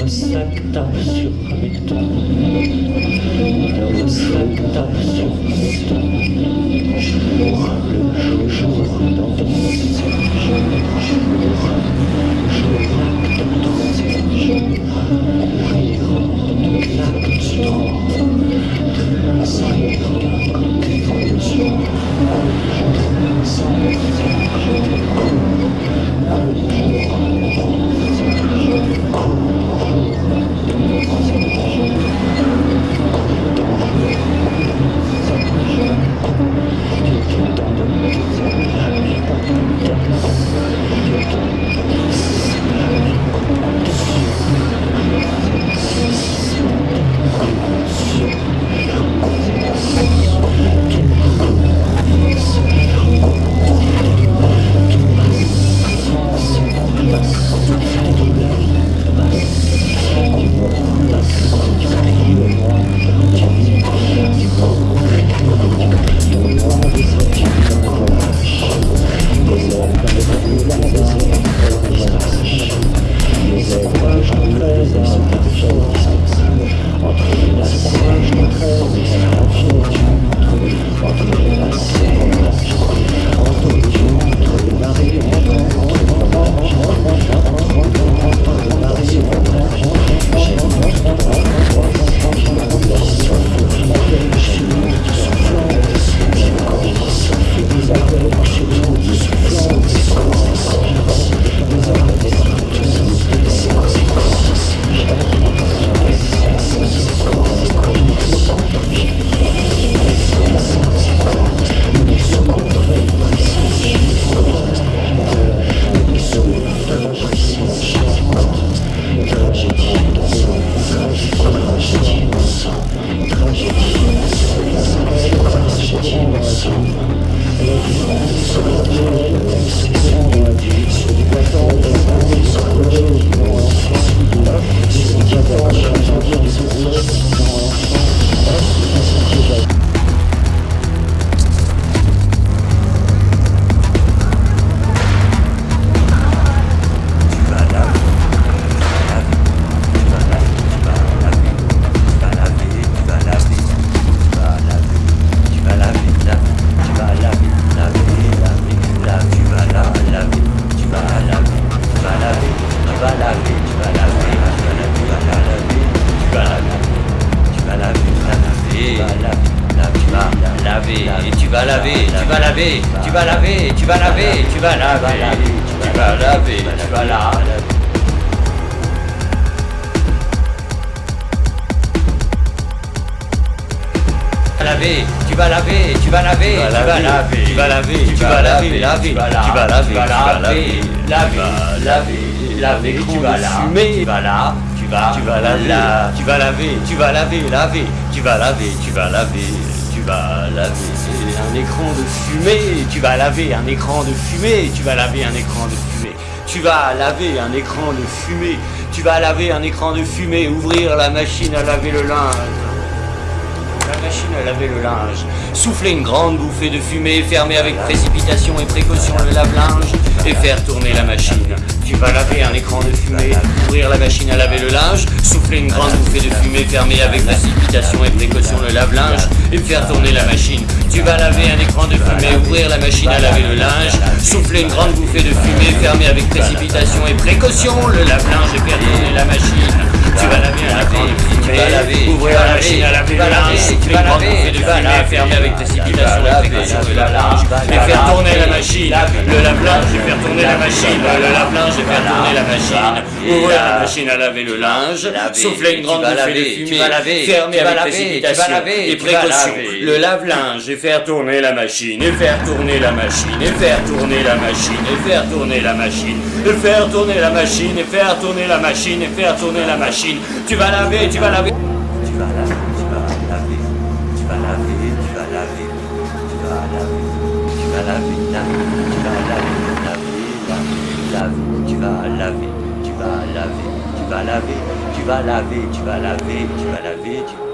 Высоктавсю хвита, да высоктавсю хвита, ухлюшу Entre Thank you. Tu vas laver, tu vas laver, tu vas laver, tu vas laver, tu vas laver. laver, tu vas laver, tu vas laver, tu vas laver, tu vas laver, tu vas laver, laver, tu vas laver, tu vas laver, laver, laver, laver, tu vas fumer, tu vas là, tu vas, tu vas laver, tu vas laver, tu vas laver, laver, tu vas laver, tu vas laver, tu vas laver un écran de fumée, tu vas laver un écran de fumée, tu vas laver un écran de fumée, tu vas laver un écran de fumée, tu vas laver un écran de fumée, ouvrir la machine à laver le linge. Machine à laver le linge, souffler une grande bouffée de fumée, fermer avec précipitation et précaution le lave-linge et faire tourner la machine. Tu vas laver un écran de fumée, ouvrir la machine à laver le linge, souffler une grande bouffée de fumée, fermer avec précipitation et précaution le lave-linge et faire tourner la machine. Tu vas laver un écran de fumée, ouvrir la machine à laver le linge, souffler une grande bouffée de fumée, fermer avec précipitation et précaution le lave-linge et faire tourner la machine. Tu vas laver un écran de fumée, ouvrir la machine à laver le linge, de fermer avec précipitation et précaution le lave-linge et faire tourner la machine. Le lave-linge et faire tourner la machine. Le lave-linge et faire tourner la machine. Ouvrir la machine à laver le linge, souffler une grande bouffée de fumée, fermer avec précipitation et précaution. Le lave-linge et faire tourner la machine, et faire tourner la machine, et faire tourner la machine, et faire tourner la machine, et faire tourner la machine, et faire tourner la machine, et faire tourner la machine. Tu vas laver. Tu vas laver, tu vas laver, laver, tu vas laver, laver, tu vas laver, tu vas laver, tu vas laver, tu vas laver, tu vas laver, tu vas laver, tu vas laver,